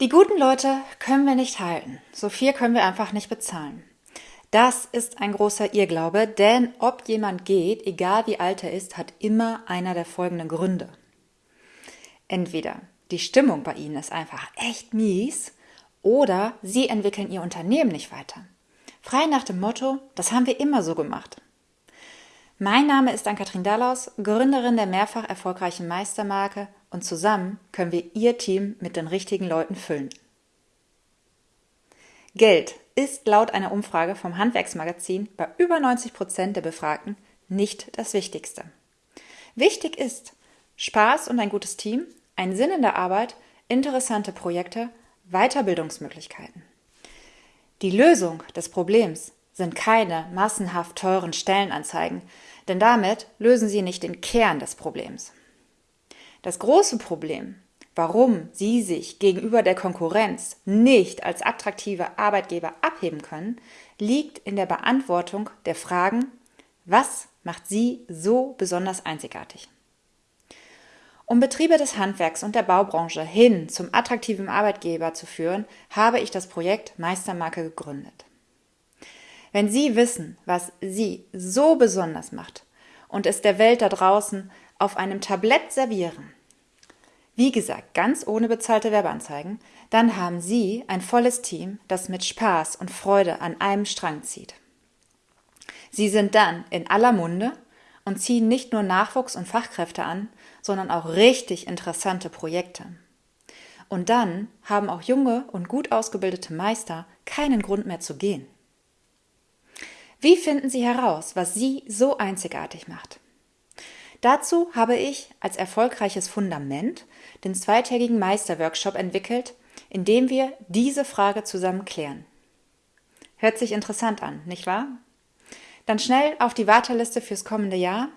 Die guten Leute können wir nicht halten. So viel können wir einfach nicht bezahlen. Das ist ein großer Irrglaube, denn ob jemand geht, egal wie alt er ist, hat immer einer der folgenden Gründe. Entweder die Stimmung bei ihnen ist einfach echt mies oder sie entwickeln ihr Unternehmen nicht weiter. Frei nach dem Motto, das haben wir immer so gemacht. Mein Name ist Ann-Kathrin Dallaus, Gründerin der mehrfach erfolgreichen Meistermarke und zusammen können wir Ihr Team mit den richtigen Leuten füllen. Geld ist laut einer Umfrage vom Handwerksmagazin bei über 90 Prozent der Befragten nicht das Wichtigste. Wichtig ist Spaß und ein gutes Team, ein Sinn in der Arbeit, interessante Projekte, Weiterbildungsmöglichkeiten. Die Lösung des Problems sind keine massenhaft teuren Stellenanzeigen, denn damit lösen sie nicht den Kern des Problems. Das große Problem, warum Sie sich gegenüber der Konkurrenz nicht als attraktive Arbeitgeber abheben können, liegt in der Beantwortung der Fragen, was macht Sie so besonders einzigartig? Um Betriebe des Handwerks und der Baubranche hin zum attraktiven Arbeitgeber zu führen, habe ich das Projekt Meistermarke gegründet. Wenn Sie wissen, was Sie so besonders macht und es der Welt da draußen auf einem Tablett servieren, wie gesagt, ganz ohne bezahlte Werbeanzeigen, dann haben Sie ein volles Team, das mit Spaß und Freude an einem Strang zieht. Sie sind dann in aller Munde und ziehen nicht nur Nachwuchs und Fachkräfte an, sondern auch richtig interessante Projekte. Und dann haben auch junge und gut ausgebildete Meister keinen Grund mehr zu gehen. Wie finden Sie heraus, was Sie so einzigartig macht? Dazu habe ich als erfolgreiches Fundament den zweitägigen Meisterworkshop entwickelt, in dem wir diese Frage zusammen klären. Hört sich interessant an, nicht wahr? Dann schnell auf die Warteliste fürs kommende Jahr.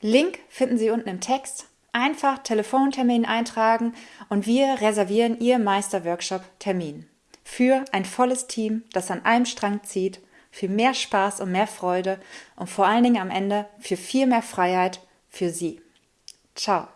Link finden Sie unten im Text. Einfach Telefontermin eintragen und wir reservieren Ihr Meisterworkshop-Termin. Für ein volles Team, das an einem Strang zieht, für mehr Spaß und mehr Freude und vor allen Dingen am Ende für viel mehr Freiheit für Sie. Ciao.